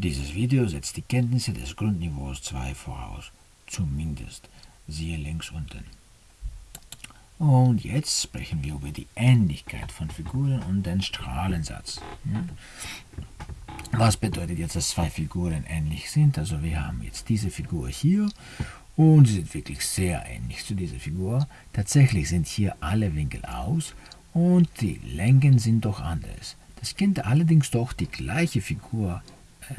Dieses Video setzt die Kenntnisse des Grundniveaus 2 voraus, zumindest, siehe links unten. Und jetzt sprechen wir über die Ähnlichkeit von Figuren und den Strahlensatz. Was bedeutet jetzt, dass zwei Figuren ähnlich sind? Also wir haben jetzt diese Figur hier und sie sind wirklich sehr ähnlich zu dieser Figur. Tatsächlich sind hier alle Winkel aus und die Längen sind doch anders. Das könnte allerdings doch die gleiche Figur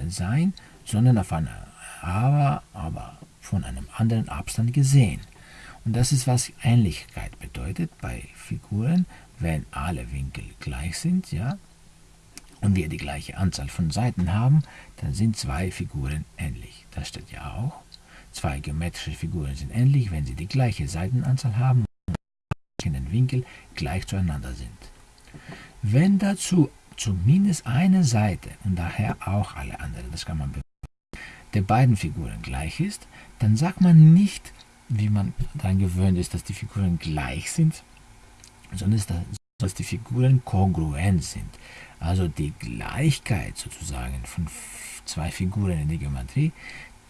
sein, sondern auf einer, aber, aber von einem anderen Abstand gesehen. Und das ist, was Ähnlichkeit bedeutet bei Figuren, wenn alle Winkel gleich sind, ja, und wir die gleiche Anzahl von Seiten haben, dann sind zwei Figuren ähnlich. Das steht ja auch. Zwei geometrische Figuren sind ähnlich, wenn sie die gleiche Seitenanzahl haben und in den Winkel gleich zueinander sind. Wenn dazu zumindest eine Seite und daher auch alle anderen, das kann man der beiden Figuren gleich ist, dann sagt man nicht, wie man daran gewöhnt ist, dass die Figuren gleich sind, sondern dass die Figuren kongruent sind. Also die Gleichheit sozusagen von zwei Figuren in der Geometrie,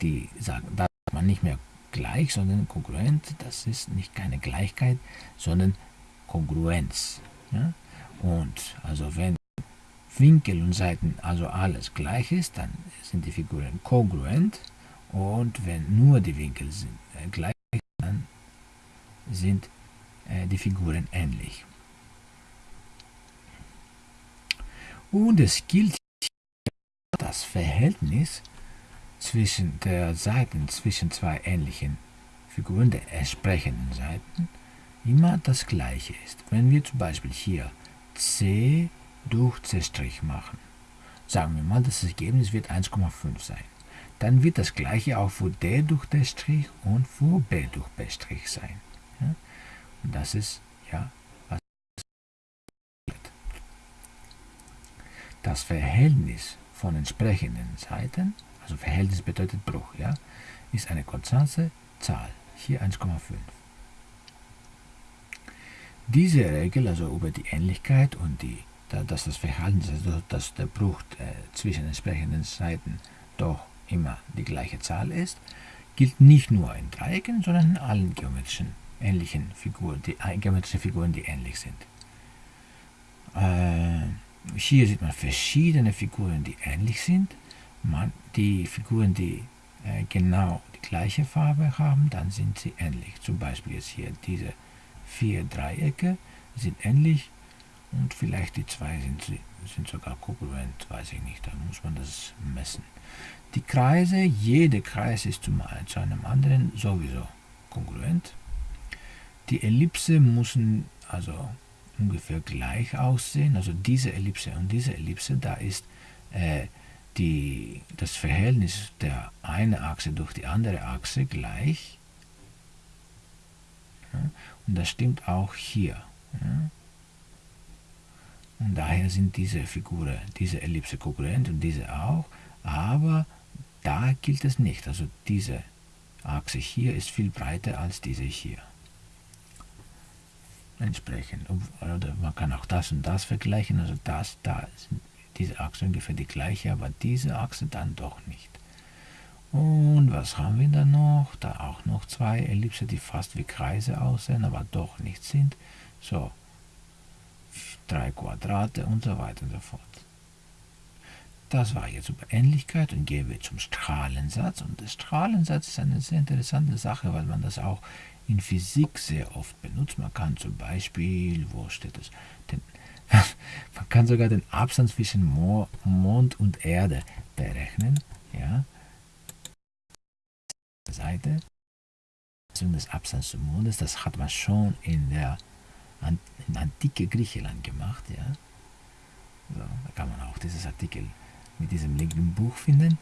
die sagen, da sagt man nicht mehr gleich, sondern kongruent, das ist nicht keine Gleichheit, sondern Kongruenz. Ja? Und also wenn Winkel und Seiten also alles gleich ist, dann sind die Figuren kongruent und wenn nur die Winkel sind, äh, gleich dann sind äh, die Figuren ähnlich. Und es gilt das Verhältnis zwischen der Seiten zwischen zwei ähnlichen Figuren der entsprechenden Seiten immer das gleiche ist. Wenn wir zum Beispiel hier C durch C' machen, sagen wir mal, das Ergebnis wird 1,5 sein. Dann wird das gleiche auch für D durch D' und für B durch B' sein. Ja? Und das ist ja was das Verhältnis von entsprechenden Seiten, also Verhältnis bedeutet Bruch, ja, ist eine konstante Zahl, hier 1,5. Diese Regel, also über die Ähnlichkeit und die dass das Verhalten, also dass der Bruch äh, zwischen entsprechenden Seiten doch immer die gleiche Zahl ist, gilt nicht nur in Dreiecken, sondern in allen geometrischen ähnlichen Figuren, die äh, geometrischen Figuren, die ähnlich sind. Äh, hier sieht man verschiedene Figuren, die ähnlich sind. Man, die Figuren, die äh, genau die gleiche Farbe haben, dann sind sie ähnlich. Zum Beispiel jetzt hier diese vier Dreiecke sind ähnlich und vielleicht die zwei sind, sind sogar kongruent, weiß ich nicht, da muss man das messen. Die Kreise, jeder Kreis ist zum, zu einem anderen sowieso kongruent. Die Ellipse müssen also ungefähr gleich aussehen, also diese Ellipse und diese Ellipse, da ist äh, die, das Verhältnis der eine Achse durch die andere Achse gleich. Ja, und das stimmt auch hier. Ja. Und daher sind diese Figuren, diese Ellipse kongruent und diese auch, aber da gilt es nicht. Also diese Achse hier ist viel breiter als diese hier. Entsprechend. Oder man kann auch das und das vergleichen. Also das, da sind diese Achse ungefähr die gleiche, aber diese Achse dann doch nicht. Und was haben wir da noch? Da auch noch zwei Ellipse, die fast wie Kreise aussehen, aber doch nicht sind. So, drei Quadrate und so weiter und so fort. Das war jetzt über Ähnlichkeit und gehen wir zum Strahlensatz. Und der Strahlensatz ist eine sehr interessante Sache, weil man das auch in Physik sehr oft benutzt. Man kann zum Beispiel, wo steht das? Den, man kann sogar den Abstand zwischen Mond und Erde berechnen. Ja. Seite des Abstands zum Mondes, das hat man schon in der in antike Griechenland gemacht. Ja. So, da kann man auch dieses Artikel mit diesem Link im Buch finden.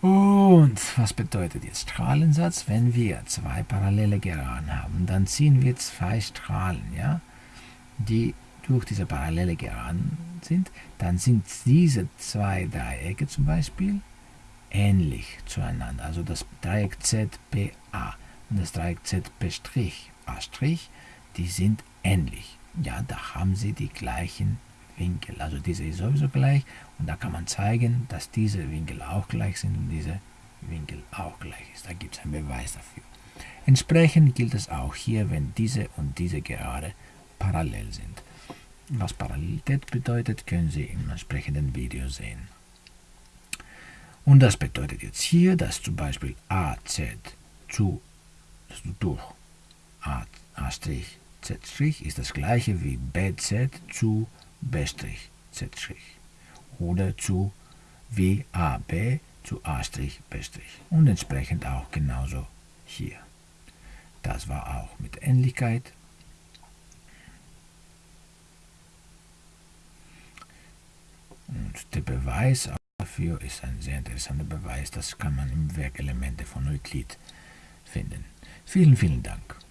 Und was bedeutet jetzt Strahlensatz? Wenn wir zwei parallele Geraden haben, dann ziehen wir zwei Strahlen, ja, die durch diese parallele Geraden sind, dann sind diese zwei Dreiecke zum Beispiel ähnlich zueinander. Also das Dreieck ZPA und das Dreieck ZP' A', die sind ähnlich. Ja, da haben sie die gleichen Winkel. Also diese ist sowieso gleich und da kann man zeigen, dass diese Winkel auch gleich sind und diese Winkel auch gleich ist. Da gibt es einen Beweis dafür. Entsprechend gilt es auch hier, wenn diese und diese Gerade parallel sind. Was Parallelität bedeutet, können Sie im entsprechenden Video sehen. Und das bedeutet jetzt hier, dass zum Beispiel AZ zu, durch A', Z' ist das gleiche wie BZ zu B', Z' oder zu wie AB zu A', B'. Und entsprechend auch genauso hier. Das war auch mit Ähnlichkeit. Und der Beweis dafür ist ein sehr interessanter Beweis. Das kann man im Werk Elemente von Euklid finden. Vielen, vielen Dank.